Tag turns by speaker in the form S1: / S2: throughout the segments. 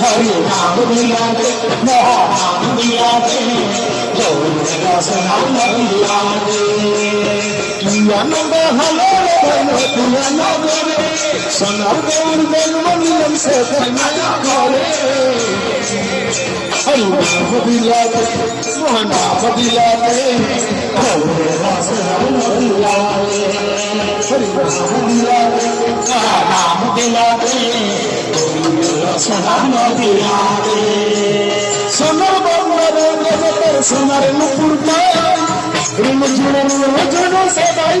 S1: हरि नाम मिलाते नाम मिलाते गौर दास नाम मिलाते आनंद हलो सम सदाई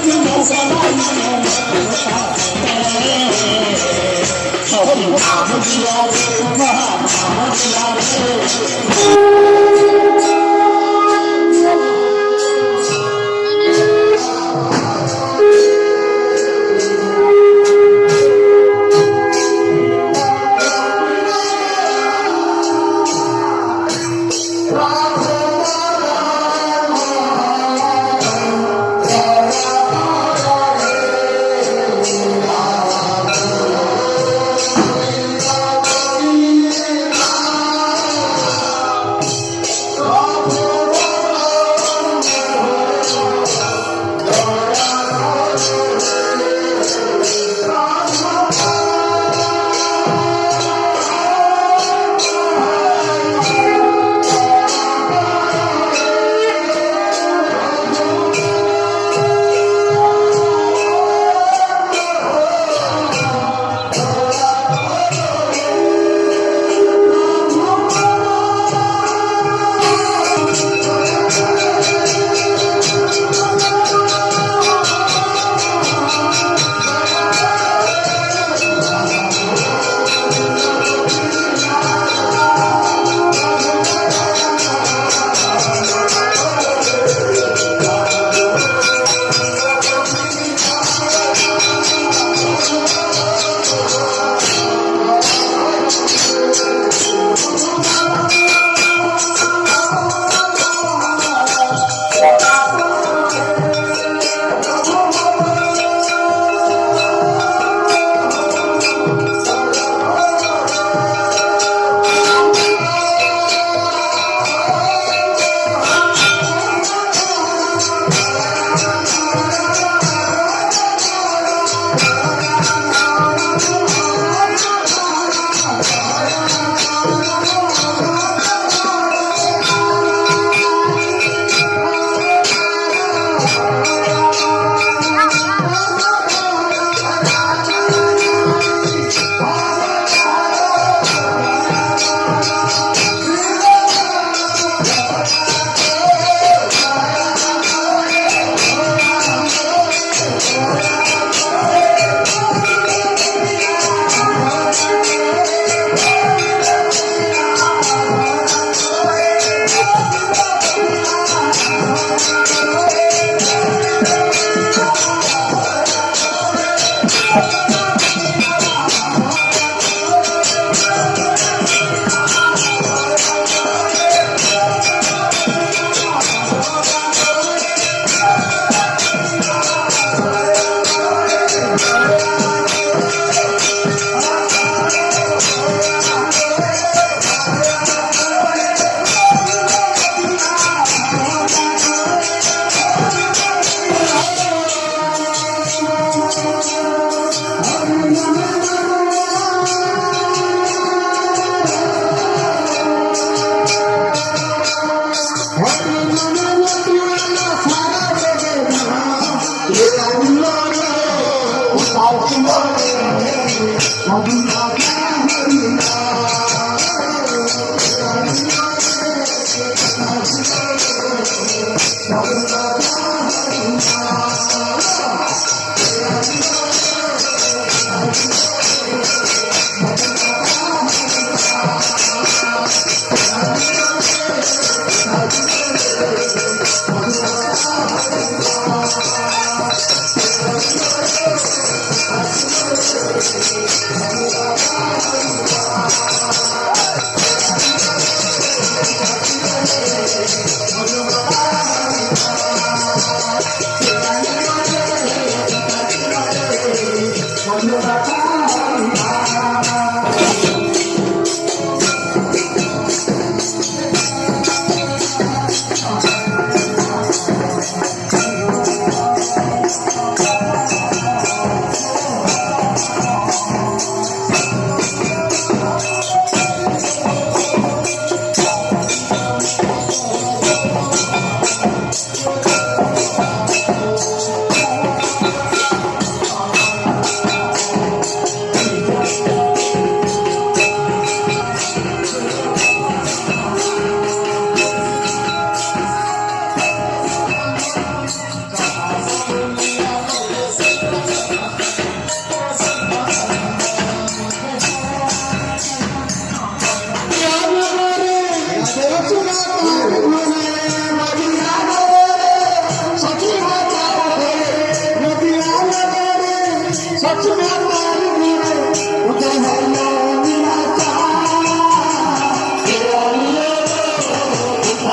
S1: 我下南洋，不怕累，闯不，不。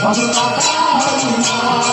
S1: Mother Mata Hari Rama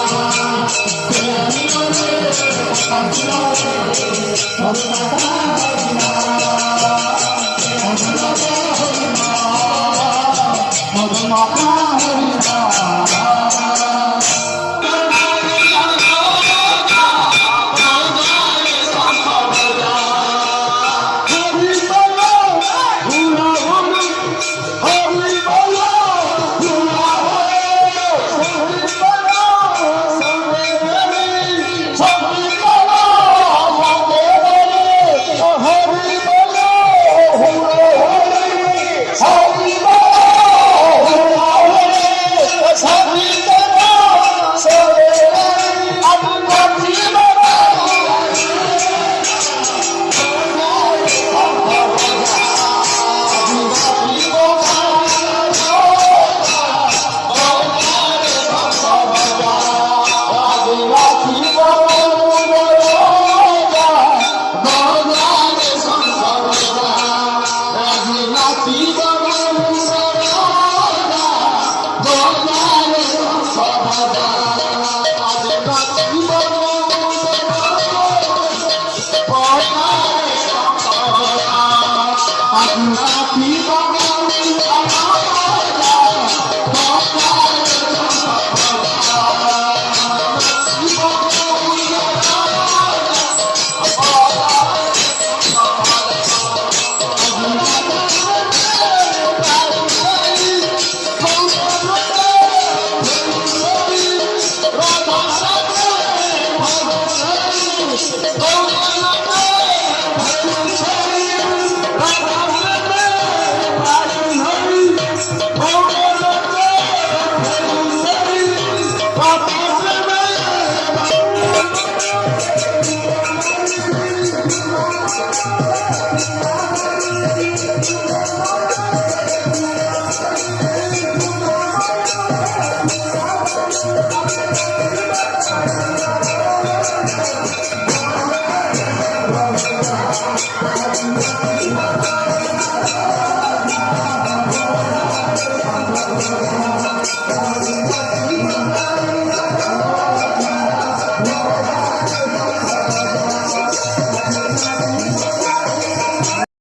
S1: Thank